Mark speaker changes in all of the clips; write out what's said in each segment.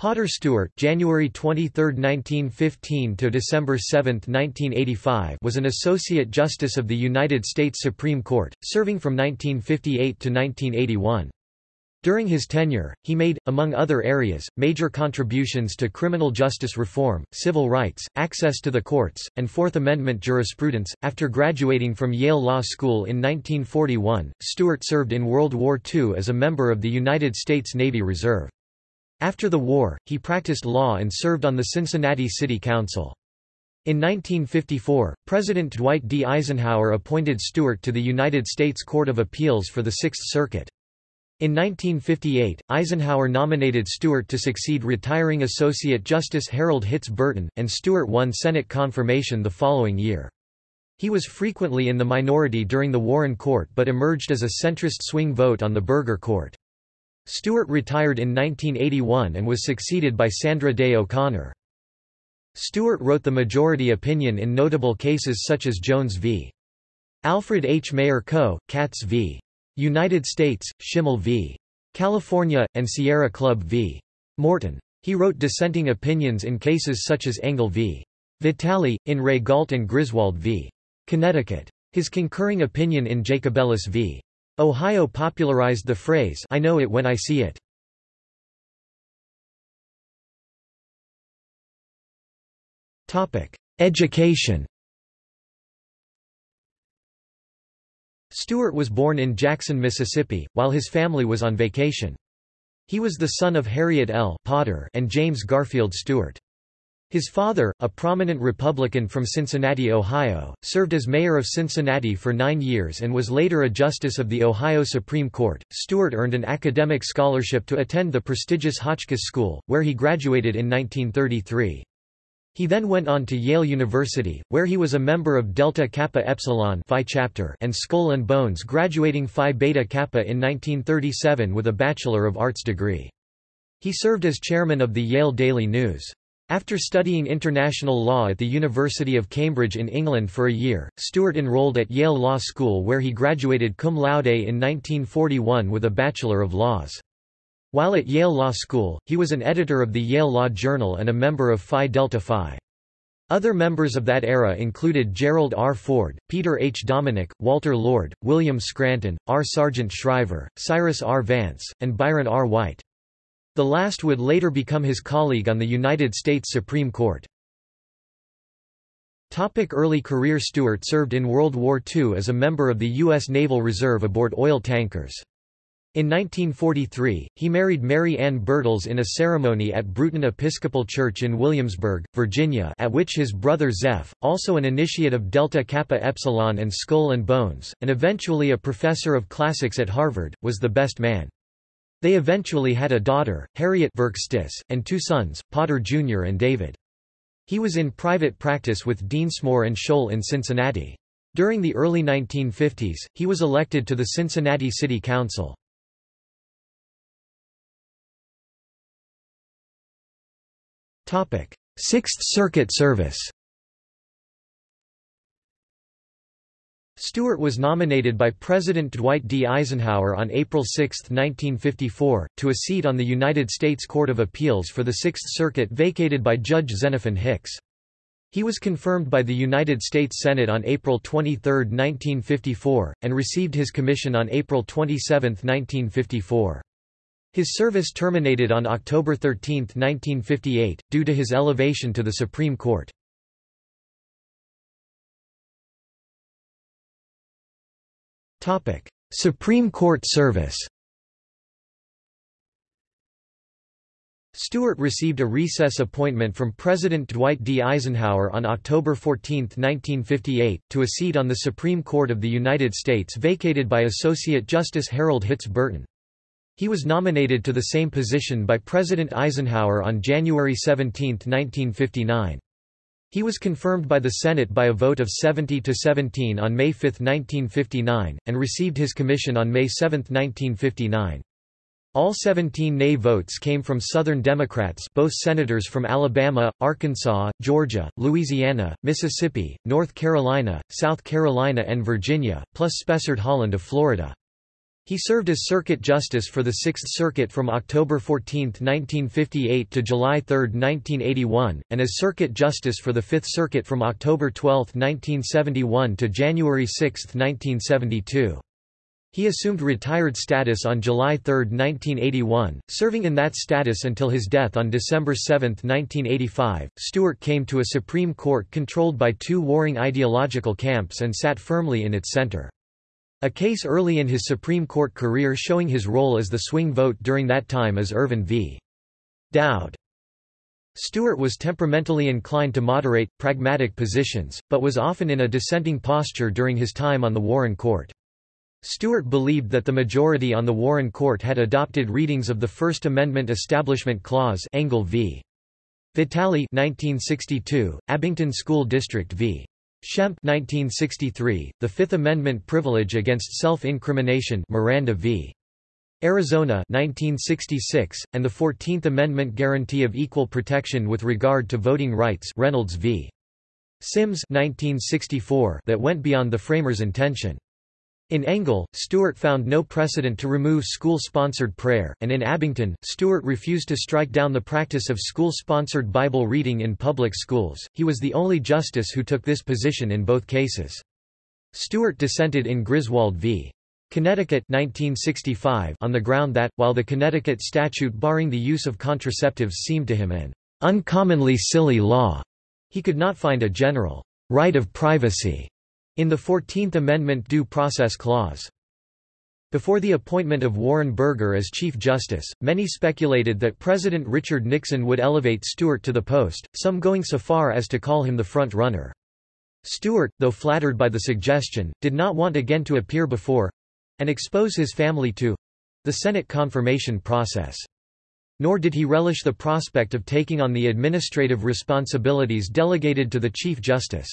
Speaker 1: Potter Stewart January 23, 1915 to December 7, 1985 was an Associate Justice of the United States Supreme Court, serving from 1958 to 1981. During his tenure, he made, among other areas, major contributions to criminal justice reform, civil rights, access to the courts, and Fourth Amendment jurisprudence. After graduating from Yale Law School in 1941, Stewart served in World War II as a member of the United States Navy Reserve. After the war, he practiced law and served on the Cincinnati City Council. In 1954, President Dwight D. Eisenhower appointed Stewart to the United States Court of Appeals for the Sixth Circuit. In 1958, Eisenhower nominated Stewart to succeed retiring Associate Justice Harold Hitz Burton, and Stewart won Senate confirmation the following year. He was frequently in the minority during the Warren Court but emerged as a centrist swing vote on the Burger Court. Stewart retired in 1981 and was succeeded by Sandra Day O'Connor. Stewart wrote the majority opinion in notable cases such as Jones v. Alfred H. Mayer Co., Katz v. United States, Chimel v. California, and Sierra Club v. Morton. He wrote dissenting opinions in cases such as Engel v. Vitale, in re Gault and Griswold v. Connecticut. His concurring opinion in Jacobellis v. Ohio popularized the phrase I know it when I see it. Education Stewart was born in Jackson, Mississippi, while his family was on vacation. He was the son of Harriet L. Potter and James Garfield Stewart. His father, a prominent Republican from Cincinnati, Ohio, served as mayor of Cincinnati for nine years and was later a justice of the Ohio Supreme Court. Stewart earned an academic scholarship to attend the prestigious Hotchkiss School, where he graduated in 1933. He then went on to Yale University, where he was a member of Delta Kappa Epsilon Phi chapter and Skull and Bones graduating Phi Beta Kappa in 1937 with a Bachelor of Arts degree. He served as chairman of the Yale Daily News. After studying international law at the University of Cambridge in England for a year, Stewart enrolled at Yale Law School where he graduated cum laude in 1941 with a Bachelor of Laws. While at Yale Law School, he was an editor of the Yale Law Journal and a member of Phi Delta Phi. Other members of that era included Gerald R. Ford, Peter H. Dominick, Walter Lord, William Scranton, R. Sargent Shriver, Cyrus R. Vance, and Byron R. White. The last would later become his colleague on the United States Supreme Court. Topic early career Stewart served in World War II as a member of the U.S. Naval Reserve aboard oil tankers. In 1943, he married Mary Ann Birtles in a ceremony at Bruton Episcopal Church in Williamsburg, Virginia at which his brother Zeph, also an initiate of Delta Kappa Epsilon and Skull and Bones, and eventually a professor of classics at Harvard, was the best man. They eventually had a daughter, Harriet Virkstis, and two sons, Potter Jr. and David. He was in private practice with Dinsmore and Shohl in Cincinnati. During the early 1950s, he was elected to the Cincinnati City Council. Sixth Circuit service Stewart was nominated by President Dwight D. Eisenhower on April 6, 1954, to a seat on the United States Court of Appeals for the Sixth Circuit vacated by Judge Xenophon Hicks. He was confirmed by the United States Senate on April 23, 1954, and received his commission on April 27, 1954. His service terminated on October 13, 1958, due to his elevation to the Supreme Court. Supreme Court service Stewart received a recess appointment from President Dwight D. Eisenhower on October 14, 1958, to a seat on the Supreme Court of the United States vacated by Associate Justice Harold Hitz Burton. He was nominated to the same position by President Eisenhower on January 17, 1959. He was confirmed by the Senate by a vote of 70 to 17 on May 5, 1959, and received his commission on May 7, 1959. All 17 nay votes came from Southern Democrats both senators from Alabama, Arkansas, Georgia, Louisiana, Mississippi, North Carolina, South Carolina and Virginia, plus Spessard Holland of Florida. He served as Circuit Justice for the Sixth Circuit from October 14, 1958 to July 3, 1981, and as Circuit Justice for the Fifth Circuit from October 12, 1971 to January 6, 1972. He assumed retired status on July 3, 1981, serving in that status until his death on December 7, 1985. Stewart came to a Supreme Court controlled by two warring ideological camps and sat firmly in its center. A case early in his Supreme Court career showing his role as the swing vote during that time is Irvin v. Dowd. Stewart was temperamentally inclined to moderate, pragmatic positions, but was often in a dissenting posture during his time on the Warren Court. Stewart believed that the majority on the Warren Court had adopted readings of the First Amendment Establishment Clause Engel v. Vitale 1962, Abington School District v. Schempp 1963, the Fifth Amendment privilege against self-incrimination Miranda v. Arizona 1966, and the Fourteenth Amendment guarantee of equal protection with regard to voting rights Reynolds v. Sims 1964 that went beyond the framers' intention. In Engel, Stewart found no precedent to remove school-sponsored prayer, and in Abington, Stewart refused to strike down the practice of school-sponsored Bible reading in public schools. He was the only justice who took this position in both cases. Stewart dissented in Griswold v. Connecticut 1965 on the ground that, while the Connecticut statute barring the use of contraceptives seemed to him an uncommonly silly law, he could not find a general right of privacy in the Fourteenth Amendment Due Process Clause. Before the appointment of Warren Burger as Chief Justice, many speculated that President Richard Nixon would elevate Stewart to the post, some going so far as to call him the front runner. Stewart, though flattered by the suggestion, did not want again to appear before—and expose his family to—the Senate confirmation process. Nor did he relish the prospect of taking on the administrative responsibilities delegated to the Chief Justice.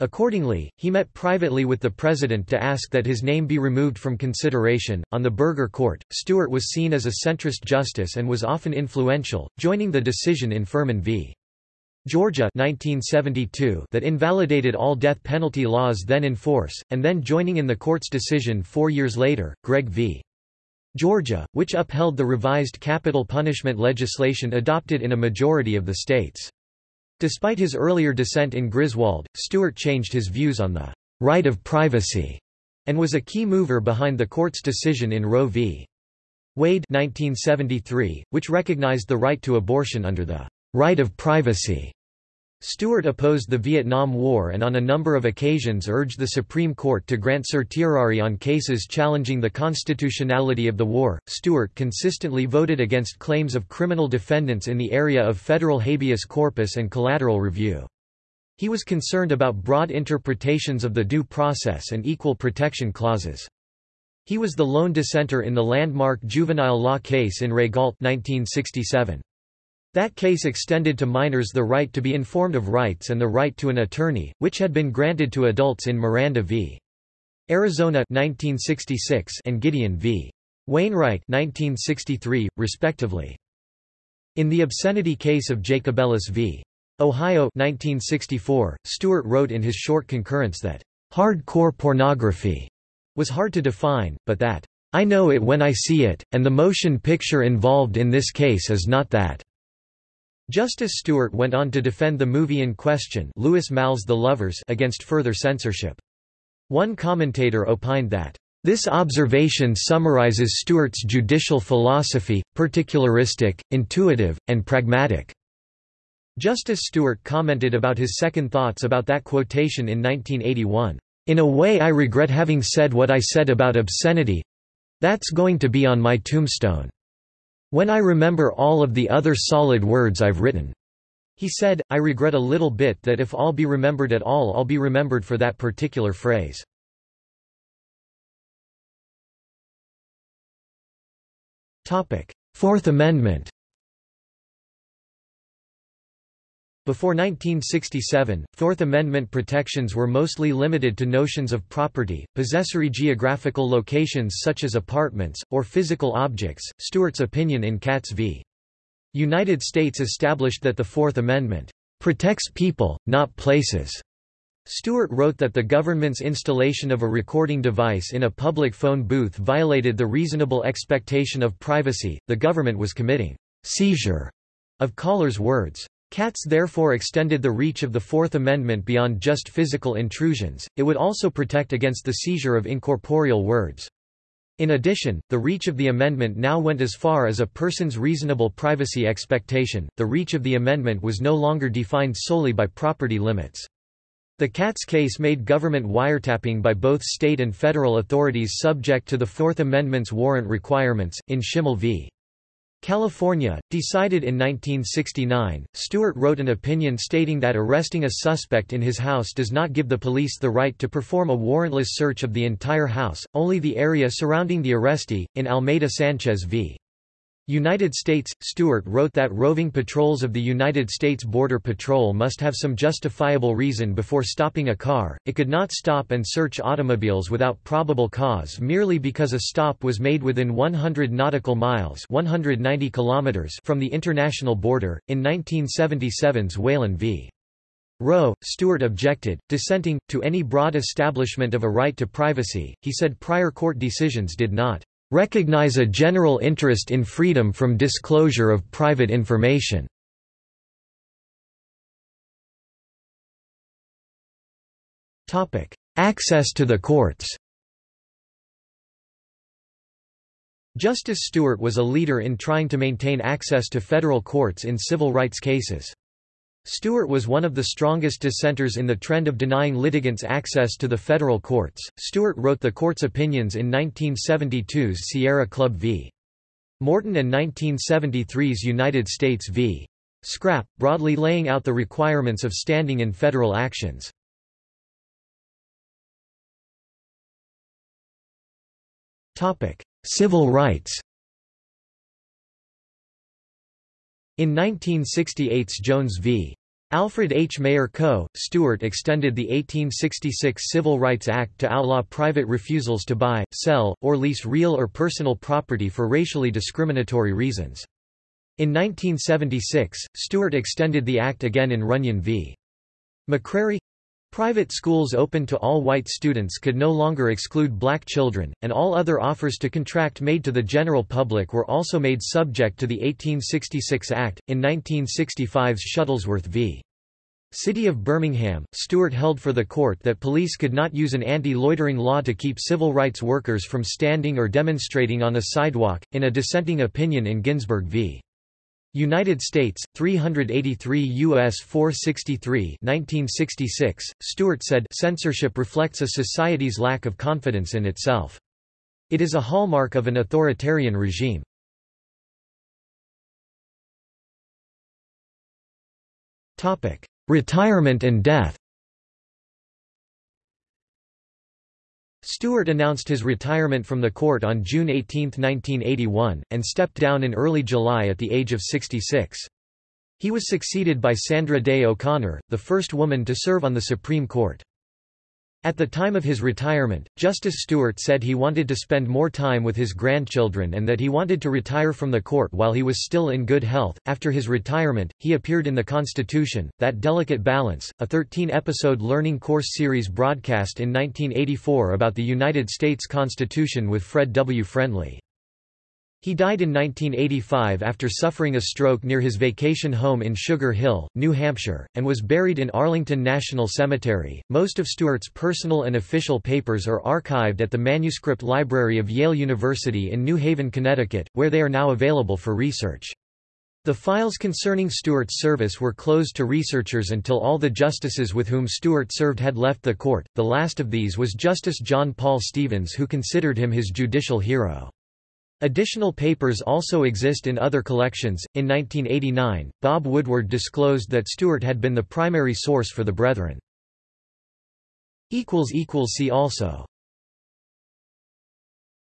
Speaker 1: Accordingly, he met privately with the president to ask that his name be removed from consideration. On the Burger Court, Stewart was seen as a centrist justice and was often influential, joining the decision in Furman v. Georgia 1972 that invalidated all death penalty laws then in force, and then joining in the court's decision four years later, Gregg v. Georgia, which upheld the revised capital punishment legislation adopted in a majority of the states. Despite his earlier dissent in Griswold, Stewart changed his views on the right of privacy and was a key mover behind the court's decision in Roe v. Wade 1973, which recognized the right to abortion under the right of privacy. Stewart opposed the Vietnam War and on a number of occasions urged the Supreme Court to grant certiorari on cases challenging the constitutionality of the war. Stewart consistently voted against claims of criminal defendants in the area of federal habeas corpus and collateral review. He was concerned about broad interpretations of the due process and equal protection clauses. He was the lone dissenter in the landmark juvenile law case in re Gault 1967. That case extended to minors the right to be informed of rights and the right to an attorney, which had been granted to adults in Miranda v. Arizona 1966 and Gideon v. Wainwright 1963, respectively. In the obscenity case of Jacobellis v. Ohio 1964, Stewart wrote in his short concurrence that, "...hardcore pornography," was hard to define, but that, "...I know it when I see it, and the motion picture involved in this case is not that." Justice Stewart went on to defend the movie in question Louis Malle's The Lovers against further censorship. One commentator opined that, "...this observation summarizes Stewart's judicial philosophy, particularistic, intuitive, and pragmatic." Justice Stewart commented about his second thoughts about that quotation in 1981. In a way I regret having said what I said about obscenity—that's going to be on my tombstone. When I remember all of the other solid words I've written. He said, I regret a little bit that if I'll be remembered at all I'll be remembered for that particular phrase. Fourth Amendment Before 1967, Fourth Amendment protections were mostly limited to notions of property, possessory geographical locations such as apartments, or physical objects. Stewart's opinion in Katz v. United States established that the Fourth Amendment protects people, not places. Stewart wrote that the government's installation of a recording device in a public phone booth violated the reasonable expectation of privacy, the government was committing seizure of callers' words. Katz therefore extended the reach of the Fourth Amendment beyond just physical intrusions, it would also protect against the seizure of incorporeal words. In addition, the reach of the amendment now went as far as a person's reasonable privacy expectation. The reach of the amendment was no longer defined solely by property limits. The Katz case made government wiretapping by both state and federal authorities subject to the Fourth Amendment's warrant requirements. In Chimel v. California, decided in 1969, Stewart wrote an opinion stating that arresting a suspect in his house does not give the police the right to perform a warrantless search of the entire house, only the area surrounding the arrestee. In Almeida Sanchez v. United States, Stewart wrote that roving patrols of the United States Border Patrol must have some justifiable reason before stopping a car, it could not stop and search automobiles without probable cause merely because a stop was made within 100 nautical miles 190 kilometers from the international border. In 1977's Whalen v. Roe, Stewart objected, dissenting, to any broad establishment of a right to privacy, he said prior court decisions did not recognize a general interest in freedom from disclosure of private information. Access to the courts Justice Stewart was a leader in trying to maintain access to federal courts in civil rights cases. Stewart was one of the strongest dissenters in the trend of denying litigants access to the federal courts. Stewart wrote the court's opinions in 1972's Sierra Club v. Morton and 1973's United States v. SCRAP, broadly laying out the requirements of standing in federal actions. Civil rights In 1968's Jones v. Alfred H. Mayer Co., Stewart extended the 1866 Civil Rights Act to outlaw private refusals to buy, sell, or lease real or personal property for racially discriminatory reasons. In 1976, Stewart extended the act again in Runyon v. McCrary Private schools open to all white students could no longer exclude black children, and all other offers to contract made to the general public were also made subject to the 1866 Act. In 1965's Shuttlesworth v. City of Birmingham, Stewart held for the court that police could not use an anti-loitering law to keep civil rights workers from standing or demonstrating on a sidewalk, in a dissenting opinion in Ginzburg v. United States, 383 U.S. 463 1966, Stewart said censorship reflects a society's lack of confidence in itself. It is a hallmark of an authoritarian regime. Retirement and death Stewart announced his retirement from the court on June 18, 1981, and stepped down in early July at the age of 66. He was succeeded by Sandra Day O'Connor, the first woman to serve on the Supreme Court. At the time of his retirement, Justice Stewart said he wanted to spend more time with his grandchildren and that he wanted to retire from the court while he was still in good health. After his retirement, he appeared in The Constitution, That Delicate Balance, a 13 episode learning course series broadcast in 1984 about the United States Constitution with Fred W. Friendly. He died in 1985 after suffering a stroke near his vacation home in Sugar Hill, New Hampshire, and was buried in Arlington National Cemetery. Most of Stewart's personal and official papers are archived at the Manuscript Library of Yale University in New Haven, Connecticut, where they are now available for research. The files concerning Stewart's service were closed to researchers until all the justices with whom Stewart served had left the court. The last of these was Justice John Paul Stevens, who considered him his judicial hero. Additional papers also exist in other collections. In 1989, Bob Woodward disclosed that Stewart had been the primary source for the Brethren. See also